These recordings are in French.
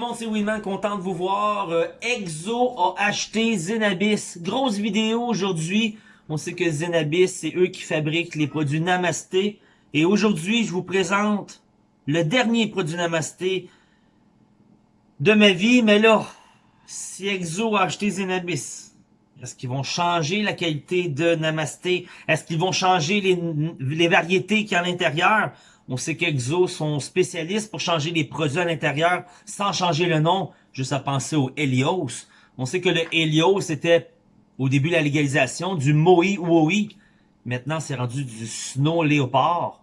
monde, c'est Winman, content de vous voir. Euh, Exo a acheté Zenabis. Grosse vidéo aujourd'hui. On sait que Zenabis, c'est eux qui fabriquent les produits Namasté. Et aujourd'hui, je vous présente le dernier produit Namasté de ma vie. Mais là, si Exo a acheté Zenabis, est-ce qu'ils vont changer la qualité de Namasté? Est-ce qu'ils vont changer les, les variétés qu'il y a à l'intérieur? On sait qu'Exo sont spécialistes pour changer les produits à l'intérieur sans changer le nom, juste à penser au Helios. On sait que le Helios était, au début de la légalisation, du Moe Woe. Maintenant, c'est rendu du Snow Leopard.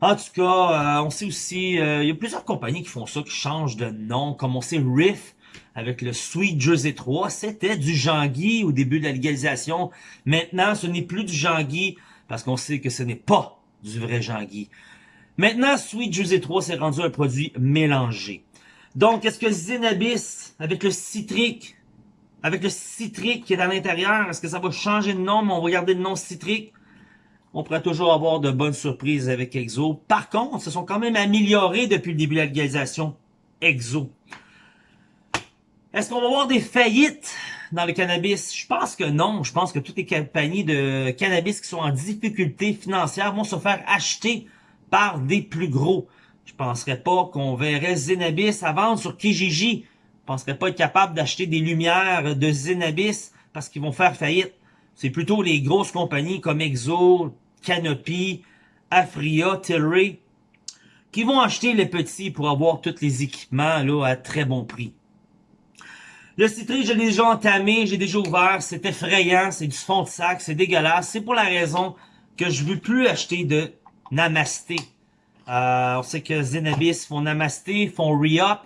En tout cas, euh, on sait aussi, euh, il y a plusieurs compagnies qui font ça, qui changent de nom, comme on sait Riff, avec le Sweet Jersey 3, c'était du Jean-Guy au début de la légalisation. Maintenant, ce n'est plus du Jean-Guy, parce qu'on sait que ce n'est pas du vrai Jean-Guy. Maintenant, Sweet Juicy 3 s'est rendu un produit mélangé. Donc, est-ce que Zenabis, avec le citrique, avec le citrique qui est à l'intérieur, est-ce que ça va changer de nom, on va garder le nom citrique? On pourrait toujours avoir de bonnes surprises avec Exo. Par contre, se sont quand même améliorés depuis le début de la légalisation. Exo. Est-ce qu'on va avoir des faillites dans le cannabis? Je pense que non. Je pense que toutes les compagnies de cannabis qui sont en difficulté financière vont se faire acheter par des plus gros. Je penserais pas qu'on verrait Zenabis à vendre sur Kijiji. Je penserais pas être capable d'acheter des lumières de Zenabis parce qu'ils vont faire faillite. C'est plutôt les grosses compagnies comme Exo, Canopy, Afria, Tilray qui vont acheter les petits pour avoir tous les équipements là à très bon prix. Le citré, je l'ai déjà entamé, j'ai déjà ouvert, c'est effrayant, c'est du fond de sac, c'est dégueulasse. C'est pour la raison que je veux plus acheter de Namasté. Euh, on sait que Zenabis font Namasté, font Re-Up.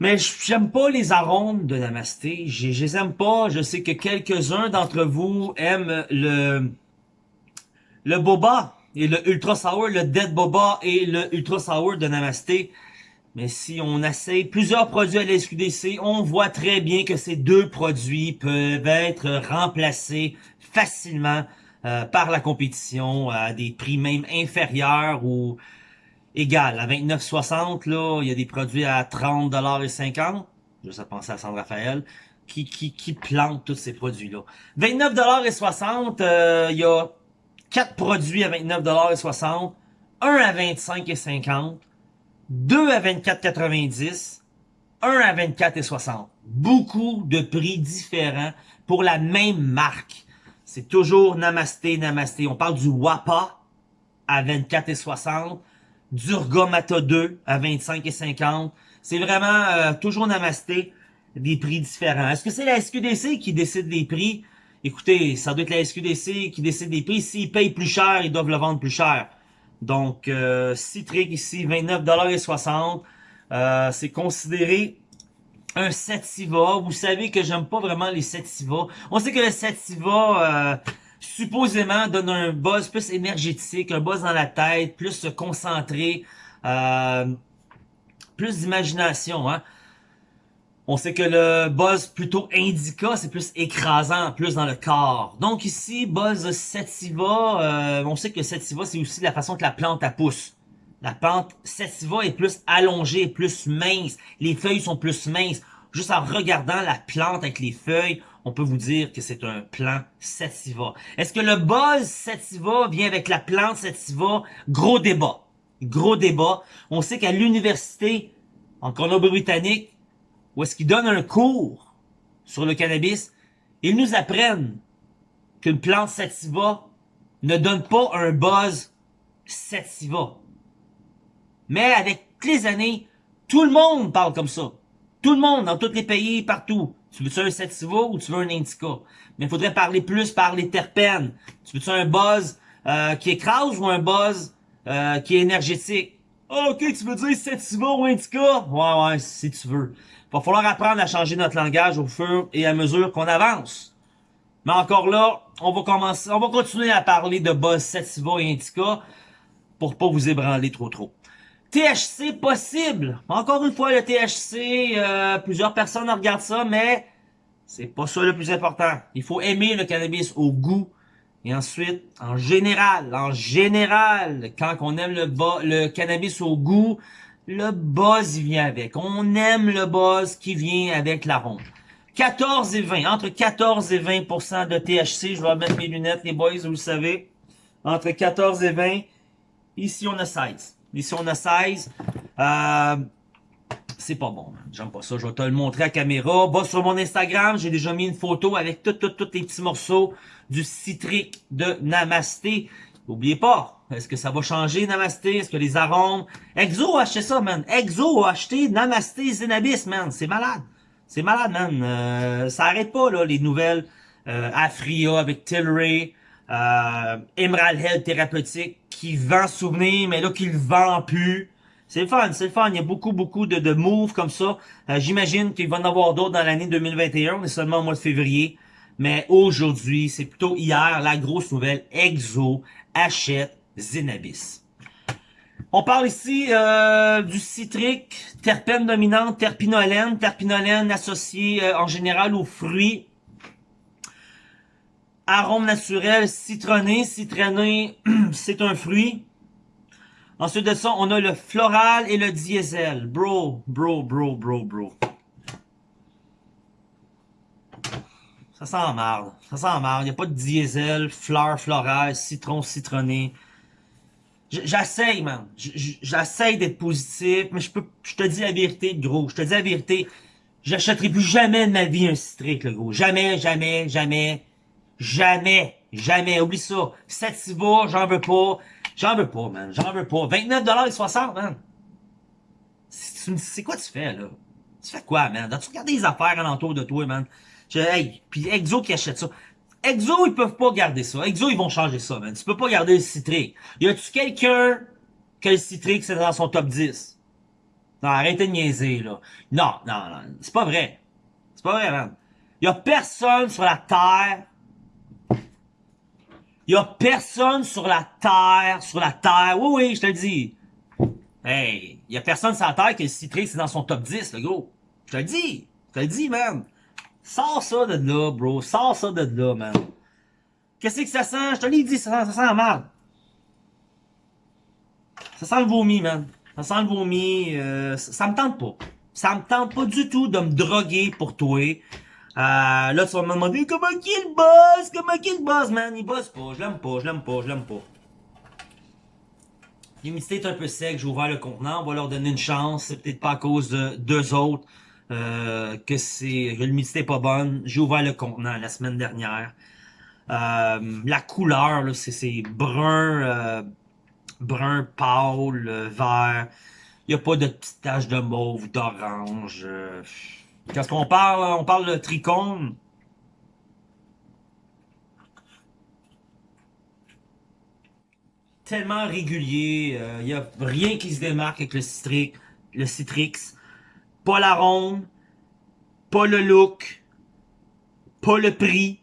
Mais j'aime pas les arômes de Namasté. Je les aime pas. Je sais que quelques-uns d'entre vous aiment le le Boba et le Ultra Sour, le Dead Boba et le Ultra Sour de Namasté. Mais si on essaye plusieurs produits à la SQDC, on voit très bien que ces deux produits peuvent être remplacés facilement euh, par la compétition à des prix même inférieurs ou égal à 29,60 là, il y a des produits à 30 et 50. Je sais penser à Sandra Raphaël qui qui qui plante tous ces produits là. 29 et 60, euh, il y a quatre produits à 29 et 60, un à 25 et 50, deux à 24,90, un à 24 et 60. Beaucoup de prix différents pour la même marque. C'est toujours Namasté, Namasté. On parle du WAPA à 24 et 60, Durgamata 2 à 25 et 50. C'est vraiment euh, toujours Namasté, des prix différents. Est-ce que c'est la SQDC qui décide des prix? Écoutez, ça doit être la SQDC qui décide des prix. S'ils payent plus cher, ils doivent le vendre plus cher. Donc, euh, Citric ici, 29,60$. Euh, c'est considéré un Sativa. Vous savez que j'aime pas vraiment les Sativa. On sait que le Sativa, euh, supposément, donne un buzz plus énergétique, un buzz dans la tête, plus concentré, euh, plus d'imagination. Hein? On sait que le buzz plutôt indica, c'est plus écrasant, plus dans le corps. Donc ici, buzz sativa, euh, on sait que sativa, c'est aussi la façon que la plante a pousse. La plante sativa est plus allongée, plus mince. Les feuilles sont plus minces. Juste en regardant la plante avec les feuilles, on peut vous dire que c'est un plant sativa. Est-ce que le buzz sativa vient avec la plante sativa? Gros débat. Gros débat. On sait qu'à l'université, en Colombie-Britannique, où est-ce qu'ils donnent un cours sur le cannabis, ils nous apprennent qu'une plante sativa ne donne pas un buzz sativa. Mais avec les années, tout le monde parle comme ça. Tout le monde, dans tous les pays, partout. Tu veux-tu un sativa ou tu veux un indica? Mais il faudrait parler plus par les terpènes. Tu veux-tu un buzz euh, qui écrase ou un buzz euh, qui est énergétique? Ah, ok, tu veux dire sativa ou indica? Ouais, ouais, si tu veux. Va falloir apprendre à changer notre langage au fur et à mesure qu'on avance. Mais encore là, on va commencer, on va continuer à parler de buzz sativa et indica pour pas vous ébranler trop trop. THC possible. Encore une fois, le THC, euh, plusieurs personnes regardent ça, mais c'est pas ça le plus important. Il faut aimer le cannabis au goût. Et ensuite, en général, en général, quand on aime le, le cannabis au goût, le buzz vient avec. On aime le buzz qui vient avec l'arôme. 14 et 20, entre 14 et 20% de THC. Je vais mettre mes lunettes, les boys, vous le savez. Entre 14 et 20. Ici, on a 16. Ici, on a 16. Euh, c'est pas bon, J'aime pas ça. Je vais te le montrer à caméra. Va sur mon Instagram. J'ai déjà mis une photo avec tous tout, tout les petits morceaux du citrique de Namasté. N'oubliez pas, est-ce que ça va changer Namasté? Est-ce que les arômes... Exo a acheté ça, man. Exo a acheté Namasté Zenabis, man. C'est malade. C'est malade, man. Euh, ça arrête pas, là, les nouvelles. Euh, Afria avec Tilray. Euh, Emerald Health Thérapeutique qui vend souvenir, mais là, qui le vend plus. C'est le fun, c'est le fun. Il y a beaucoup, beaucoup de, de moves comme ça. Euh, j'imagine qu'il va en avoir d'autres dans l'année 2021. On est seulement au mois de février. Mais aujourd'hui, c'est plutôt hier, la grosse nouvelle, Exo achète Zenabis. On parle ici euh, du citrique, terpène dominante, terpinolène, terpinolène associée euh, en général aux fruits. Arôme naturel citronné, citronné, c'est un fruit. Ensuite de ça, on a le floral et le diesel. Bro, bro, bro, bro, bro. Ça sent marre. Ça sent marre. Il n'y a pas de diesel, fleur, floral, citron, citronné. J'essaye, man. J'essaye d'être positif, mais je peux, je te dis la vérité, gros. Je te dis la vérité. J'achèterai plus jamais de ma vie un citrique, le gros. Jamais, jamais, jamais, jamais, jamais. Oublie ça. Sativa, j'en veux pas. J'en veux pas, man. J'en veux pas. 29 et 60, man. C'est quoi tu fais, là? Tu fais quoi, man? As-tu regardé les affaires alentour de toi, man? Je, hey, puis Exo qui achète ça. Exo, ils peuvent pas garder ça. Exo, ils vont changer ça, man. Tu peux pas garder le citrique. Y a-tu quelqu'un que le citrique, c'est dans son top 10? Non, arrêtez de niaiser, là. Non, non, non. C'est pas vrai. C'est pas vrai, man. Y a personne sur la Terre il y a personne sur la terre, sur la terre, oui, oui, je te le dis. Hey, il y a personne sur la terre que le citrique, c'est dans son top 10, le gros. Je te le dis, je te le dis, man. Sors ça de là, bro. Sors ça de là, man. Qu'est-ce que ça sent? Je te l'ai dit, ça, ça sent mal. Ça sent le vomi, man. Ça sent le vomi. Euh, ça, ça me tente pas. Ça me tente pas du tout de me droguer pour toi. Euh, là, tu vas me demander comment qu'il bosse, comment qu'il bosse, man? Il bosse pas, je l'aime pas, je l'aime pas, je l'aime pas. L'humidité est un peu sec, j'ai ouvert le contenant, on va leur donner une chance. C'est peut-être pas à cause de deux autres euh, que c'est l'humidité est pas bonne. J'ai ouvert le contenant la semaine dernière. Euh, la couleur, c'est brun, euh, brun pâle, vert. Il n'y a pas de petites taches de mauve, d'orange. Euh, quand on parle, on parle de tricône. Tellement régulier, il euh, n'y a rien qui se démarque avec le Citrix, le Citrix. Pas l'arôme, pas le look, pas le prix.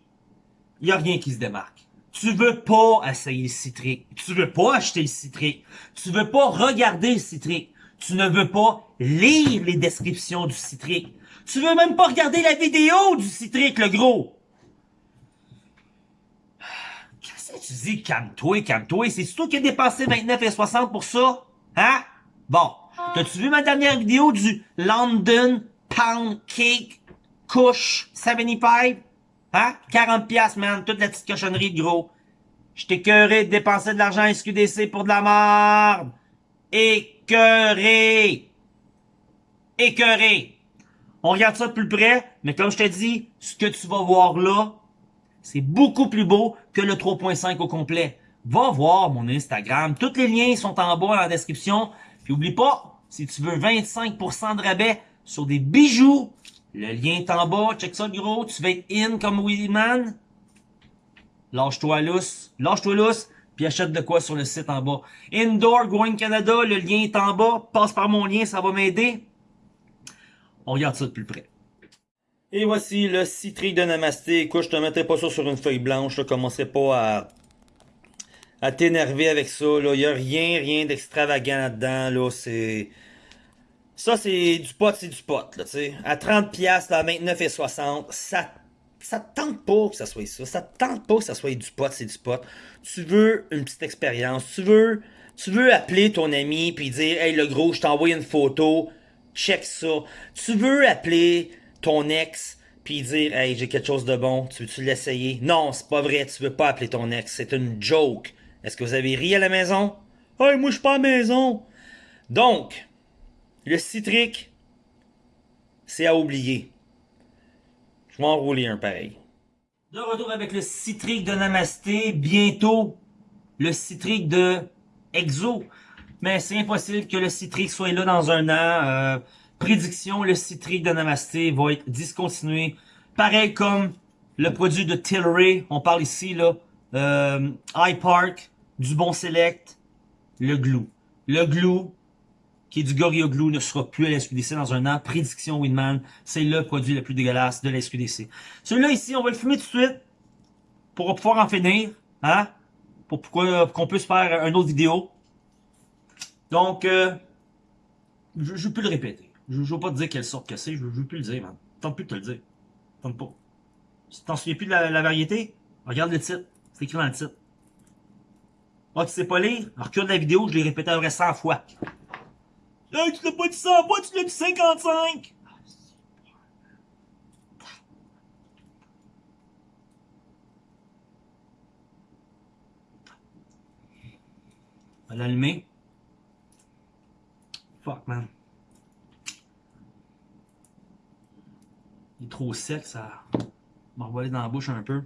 Il n'y a rien qui se démarque. Tu veux pas essayer le Citrix. Tu veux pas acheter le Citrix. Tu veux pas regarder le Citrix. Tu ne veux pas lire les descriptions du Citrix. Tu veux même pas regarder la vidéo du citrique, le gros. Qu'est-ce que tu dis, calme-toi, calme-toi. C'est toi qui as dépensé 29,60 pour ça? Hein? Bon. T'as-tu vu ma dernière vidéo du London Pound Cake Couche 75? Hein? 40 piastres, man. Toute la petite cochonnerie, gros. J'étais curé de dépenser de l'argent à SQDC pour de la merde. Écœuré. Écœuré. On regarde ça de plus près, mais comme je te dis, ce que tu vas voir là, c'est beaucoup plus beau que le 3.5 au complet. Va voir mon Instagram. Tous les liens sont en bas dans la description. Puis oublie pas, si tu veux 25% de rabais sur des bijoux, le lien est en bas. Check ça, gros. Tu vas être in comme Man. Lâche-toi lousse. Lâche-toi lousse. Puis achète de quoi sur le site en bas. Indoor Growing Canada, le lien est en bas. Passe par mon lien, ça va m'aider. On regarde ça de plus près. Et voici le citrique de Namasté. Écoute, je te mettrai pas ça sur une feuille blanche. Je commencerai pas à, à t'énerver avec ça. Il n'y a rien, rien d'extravagant là-dedans. Là. C'est... Ça, c'est du pot, c'est du pot. Là, à 30$, à 29,60$, ça ça te tente pas que ça soit ça. Ça te tente pas que ça soit du pot, c'est du pot. Tu veux une petite expérience. Tu veux Tu veux appeler ton ami puis dire Hey le gros, je t'envoie une photo, check ça. Tu veux appeler ton ex puis dire Hey, j'ai quelque chose de bon, tu veux-tu l'essayer? Non, c'est pas vrai, tu veux pas appeler ton ex, c'est une joke. Est-ce que vous avez ri à la maison? Hey, moi je suis pas à la maison. Donc, le citrique, c'est à oublier. Je vais enrouler un pareil. De retour avec le citrique de Namasté, bientôt le citrique de Exo. Mais c'est impossible que le citrique soit là dans un an. Euh, prédiction, le citrique de Namasté va être discontinué. Pareil comme le produit de Tilray. On parle ici, là, euh, iPark, du Bon Select, le Glue. Le Glue, qui est du Gorilla Glue, ne sera plus à la SQDC dans un an. Prédiction Winman, c'est le produit le plus dégueulasse de la SQDC. Celui-là ici, on va le fumer tout de suite pour pouvoir en finir. Hein? Pour, qu'on puisse faire une autre vidéo. Donc, euh, je, je peux le répéter. Je ne veux pas te dire quelle sorte que c'est, je, ne veux plus le dire, man. Tente plus de te le dire. Tente pas. Si t'en souviens plus de la, variété, regarde le titre. C'est écrit dans le titre. Ah, tu sais pas lire? Recule la vidéo, je l'ai répété à vrai 100 fois. Hey, tu l'as pas dit 100 fois, tu l'as dit 55! On va l'allumer. Fuck, man. Il est trop sec, ça m'a envoyé dans la bouche un peu.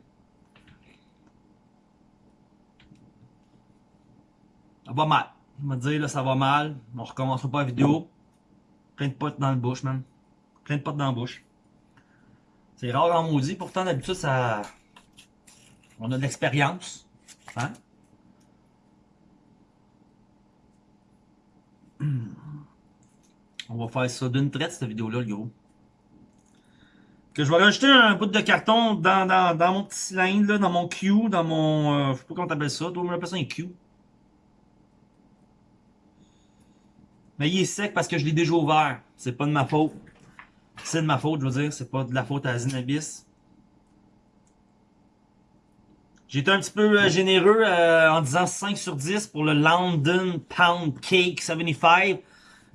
Ça va mal. Je me dire, là, ça va mal. On recommencera pas la vidéo. Plein de potes dans la bouche, man. Plein de potes dans la bouche. C'est rare en maudit. Pourtant, d'habitude, ça... On a de l'expérience. Hein? On va faire ça d'une traite, cette vidéo-là, le gros que je vais rajouter un bout de carton dans, dans, dans mon petit cylindre, là, dans mon Q, dans mon... Euh, je sais pas comment t'appelles ça, toi, on appelle ça un Q. Mais il est sec parce que je l'ai déjà ouvert. C'est pas de ma faute. C'est de ma faute, je veux dire. C'est pas de la faute à Zinabis. J'ai été un petit peu euh, généreux euh, en disant 5 sur 10 pour le London Pound Cake 75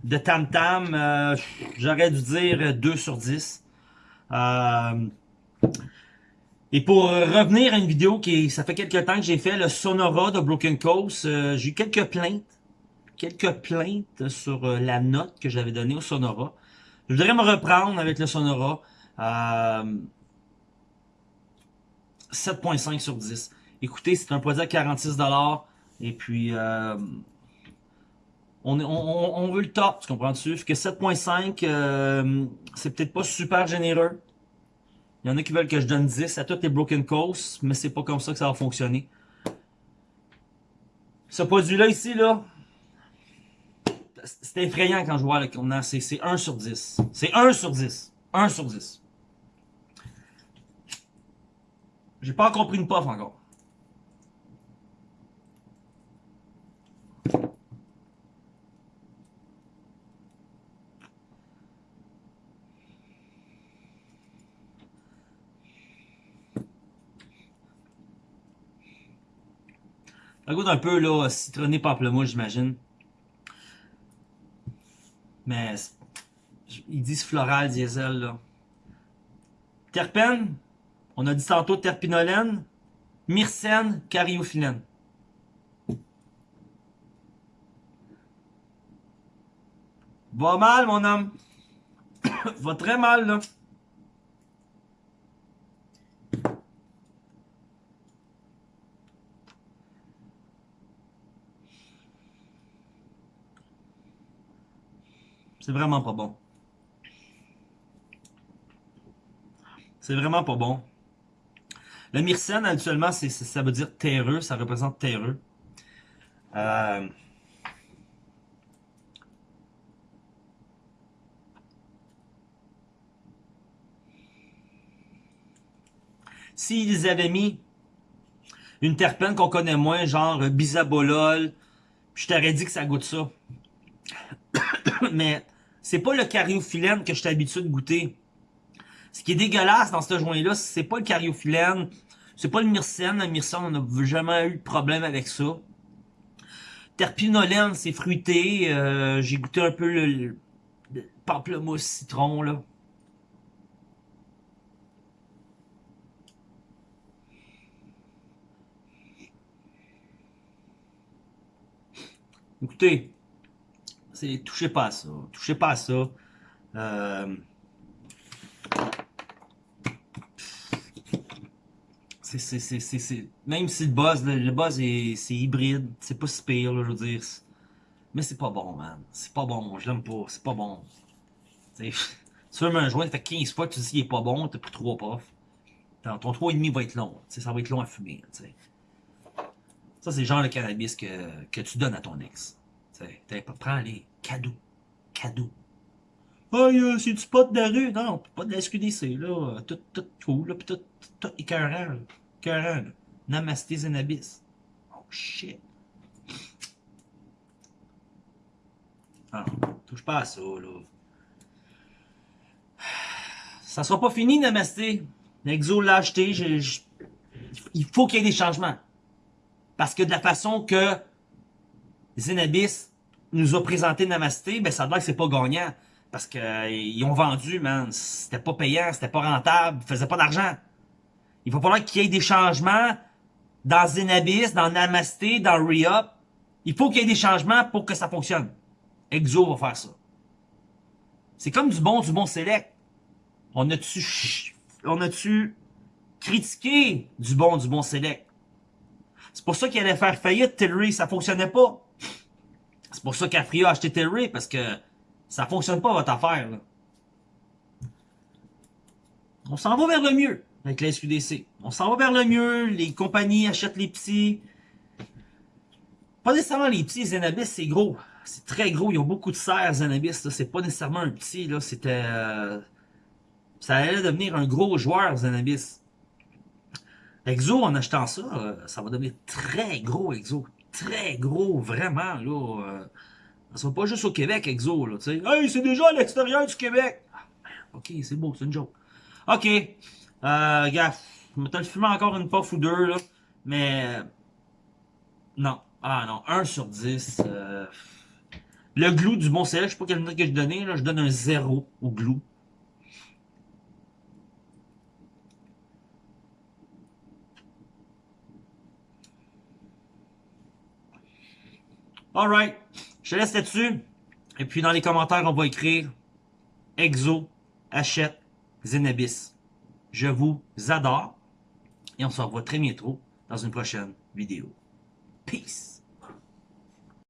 de Tam Tam. Euh, J'aurais dû dire 2 sur 10. Euh, et pour revenir à une vidéo qui, ça fait quelques temps que j'ai fait, le Sonora de Broken Coast, euh, j'ai eu quelques plaintes, quelques plaintes sur euh, la note que j'avais donnée au Sonora. Je voudrais me reprendre avec le Sonora. 7.5 sur 10. Écoutez, c'est un produit à 46$. Et puis, on, on, on, veut le top, tu comprends-tu? que 7.5, euh, c'est peut-être pas super généreux. Il y en a qui veulent que je donne 10 à toutes les Broken Coast, mais c'est pas comme ça que ça va fonctionner. Ce produit-là ici, là, c'est effrayant quand je vois le contenant. C'est 1 sur 10. C'est 1 sur 10. 1 sur 10. J'ai pas encore pris une puff encore. Ça goûte un peu là, citronné pamplemousse, j'imagine. Mais ils disent floral diesel là. Terpène, on a dit tantôt terpinolène, myrcène, cariophyllène. Va mal, mon homme. Va très mal, là. C'est vraiment pas bon. C'est vraiment pas bon. Le myrcène, actuellement, ça veut dire terreux, ça représente terreux. Euh... S'ils avaient mis une terpène qu'on connaît moins, genre bisabolol, je t'aurais dit que ça goûte ça. Mais c'est pas le cariophyllène que je suis habitué de goûter. Ce qui est dégueulasse dans ce joint-là, c'est pas le cariophyllène, c'est pas le myrcène. Le myrcène, on n'a jamais eu de problème avec ça. terpinolène, c'est fruité. Euh, J'ai goûté un peu le, le, le pamplemousse citron, là. Écoutez, touchez pas à ça, touchez pas à ça. Euh, même si le buzz, le, le buzz est c'est hybride, c'est pas si je veux dire. Mais c'est pas bon, man. C'est pas bon, je l'aime pas, c'est pas bon. Tu veux un joint, ça fait 15 fois tu dis qu'il est pas bon, t'as pris 3 puffs. Ton 3,5 va être long, ça va être long à fumer. Ça, c'est le genre de cannabis que tu donnes à ton ex. T'sais, prends les cadeaux. Cadeaux. Ah, oh, c'est du pot de la rue. Non, pas de la SQDC, là. Tout, tout cool, là, pis tout, tout là. Écœurant, là. Namasté Zenabis. Oh, shit. Ah, touche pas à ça, là. Ça sera pas fini, Namasté. L'exo l'a acheté, il faut qu'il y ait des changements. Parce que de la façon que Zenabis nous a présenté Namasté, ben ça doit que c'est pas gagnant. Parce que euh, ont vendu, man. C'était pas payant, c'était pas rentable, ils faisaient pas d'argent. Il va falloir qu'il y ait des changements dans Zenabis, dans Namasté, dans Re-Up. Il faut qu'il y ait des changements pour que ça fonctionne. Exo va faire ça. C'est comme du bon, du bon select. On a-tu, on a-tu critiqué du bon, du bon select? C'est pour ça qu'il allait faire faillite, Tillery, ça fonctionnait pas. C'est pour ça qu'Afria a acheté Tillery, parce que ça fonctionne pas votre affaire. Là. On s'en va vers le mieux avec la SQDC. On s'en va vers le mieux, les compagnies achètent les petits. Pas nécessairement les petits, Zenabis c'est gros. C'est très gros, ils ont beaucoup de serres Zenabis. C'est pas nécessairement un petit, là. C'était... Euh... Ça allait devenir un gros joueur Zenabis. Exo, en achetant ça, euh, ça va devenir très gros Exo très gros, vraiment, là. Euh, ça va pas juste au Québec, Exo, là, tu sais. Hey, c'est déjà à l'extérieur du Québec! Ah, ok, c'est beau, c'est une joke. Ok, euh, gars, je vais fumer encore une puff ou deux, là, mais... Non, ah non, 1 sur 10. Euh... Le glue du bon sel, je sais pas quelle note que je donnais, là, je donne un 0 au glue. Alright. Je te laisse là-dessus. Et puis dans les commentaires, on va écrire Exo achète Zenabis. Je vous adore. Et on se revoit très bientôt dans une prochaine vidéo. Peace.